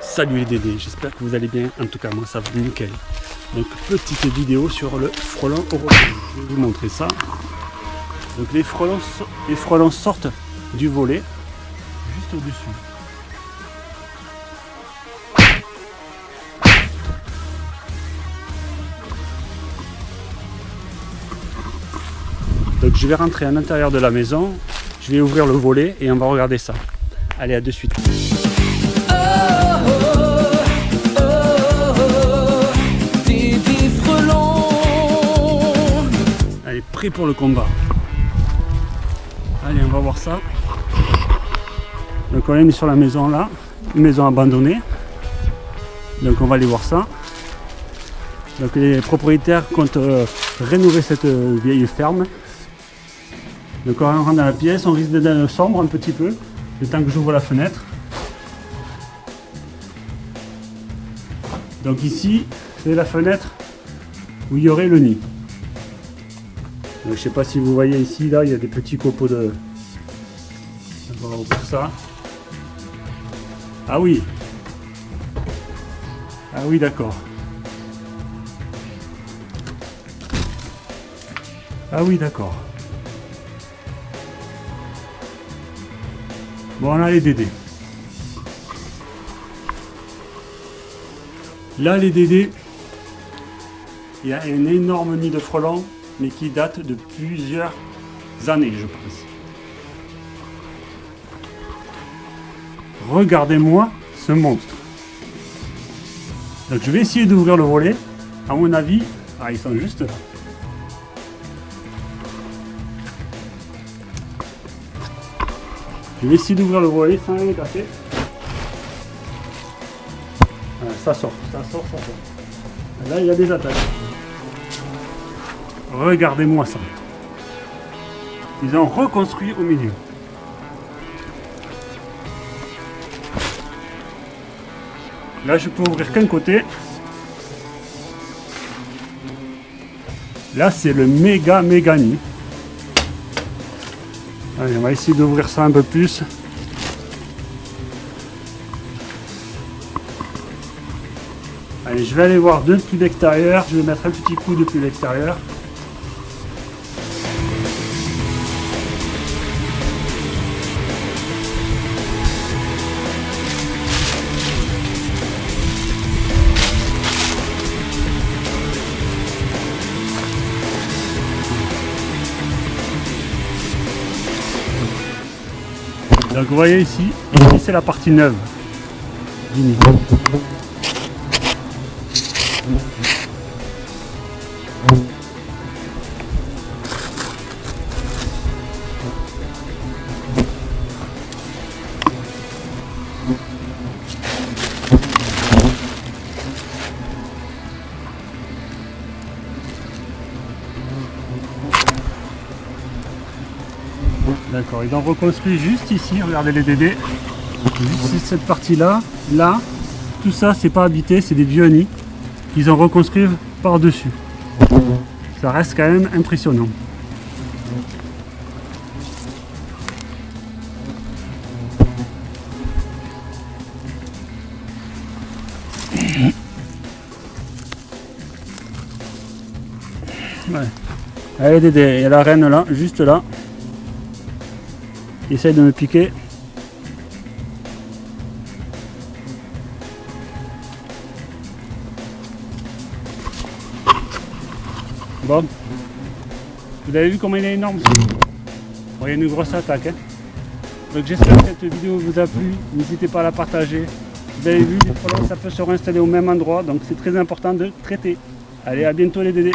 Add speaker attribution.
Speaker 1: Salut les Dédés, j'espère que vous allez bien. En tout cas, moi ça va nickel. Donc, petite vidéo sur le frelon européen. Je vais vous montrer ça. Donc, les les frelons sortent du volet juste au-dessus. Donc, je vais rentrer à l'intérieur de la maison. Je vais ouvrir le volet et on va regarder ça. Allez, à de suite. Allez, prêt pour le combat. Allez, on va voir ça. Donc on est sur la maison là, une maison abandonnée. Donc on va aller voir ça. Donc les propriétaires comptent euh, rénover cette euh, vieille ferme. Donc on rentre dans la pièce, on risque d'être sombre un petit peu, le temps que j'ouvre la fenêtre. Donc ici, c'est la fenêtre où il y aurait le nid. Donc, je sais pas si vous voyez ici, là, il y a des petits copeaux de... On va ça. Ah oui. Ah oui, d'accord. Ah oui, d'accord. Bon, là, les Dédés. Là, les Dédés, il y a un énorme nid de frelons, mais qui date de plusieurs années, je pense. Regardez-moi ce monstre. Donc je vais essayer d'ouvrir le volet. À mon avis, ah, ils sont juste Je vais essayer d'ouvrir le volet sans les casser. Voilà, ça sort, ça sort, ça sort. Là, il y a des attaques. Regardez-moi ça. Ils ont reconstruit au milieu. Là, je peux ouvrir qu'un côté. Là, c'est le méga méga nid. Allez, on va essayer d'ouvrir ça un peu plus. Allez, je vais aller voir depuis l'extérieur. Je vais mettre un petit coup depuis l'extérieur. Donc vous voyez ici, ici c'est la partie neuve du nid. D'accord, ils ont reconstruit juste ici, regardez les dédés. Juste cette partie-là, là, tout ça c'est pas habité, c'est des vieux nids qu'ils ont reconstruit par-dessus. Ça reste quand même impressionnant. Ouais. Allez Dédé, il y a la reine là, juste là. Essaye de me piquer. Bon. Vous avez vu comment il est énorme? Il y a une grosse attaque. hein. Donc j'espère que cette vidéo vous a plu. N'hésitez pas à la partager. Vous avez vu, ça peut se réinstaller au même endroit. Donc c'est très important de traiter. Allez, à bientôt les dédés.